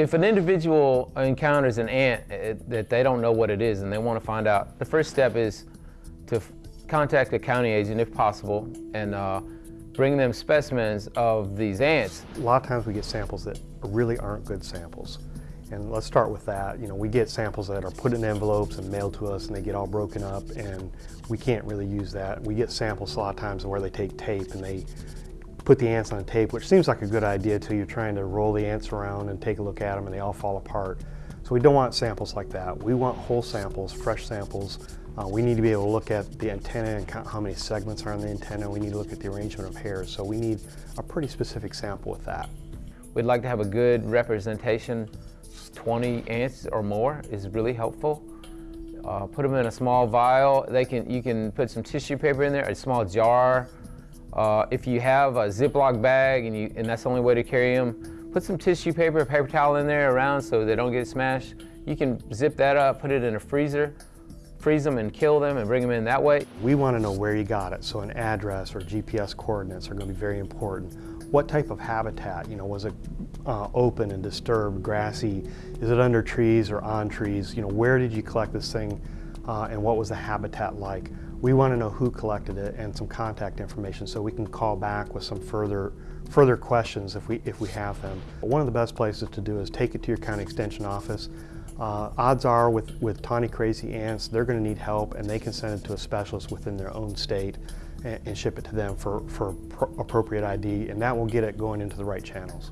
If an individual encounters an ant eh, that they don't know what it is and they want to find out, the first step is to contact the county agent if possible and uh, bring them specimens of these ants. A lot of times we get samples that really aren't good samples. And let's start with that. You know, we get samples that are put in envelopes and mailed to us and they get all broken up and we can't really use that. We get samples a lot of times where they take tape and they put the ants on tape, which seems like a good idea until you're trying to roll the ants around and take a look at them and they all fall apart. So we don't want samples like that. We want whole samples, fresh samples. Uh, we need to be able to look at the antenna and count how many segments are on the antenna. We need to look at the arrangement of hairs. So we need a pretty specific sample with that. We'd like to have a good representation. 20 ants or more is really helpful. Uh, put them in a small vial. They can, you can put some tissue paper in there, a small jar. Uh, if you have a Ziploc bag and, you, and that's the only way to carry them, put some tissue paper, paper towel in there around so they don't get smashed. You can zip that up, put it in a freezer, freeze them and kill them and bring them in that way. We want to know where you got it, so an address or GPS coordinates are going to be very important. What type of habitat, you know, was it uh, open and disturbed, grassy? Is it under trees or on trees? You know, where did you collect this thing uh, and what was the habitat like? We want to know who collected it and some contact information so we can call back with some further further questions if we if we have them. One of the best places to do is take it to your county extension office. Uh, odds are with, with tawny crazy ants, they're going to need help and they can send it to a specialist within their own state and, and ship it to them for, for appropriate ID and that will get it going into the right channels.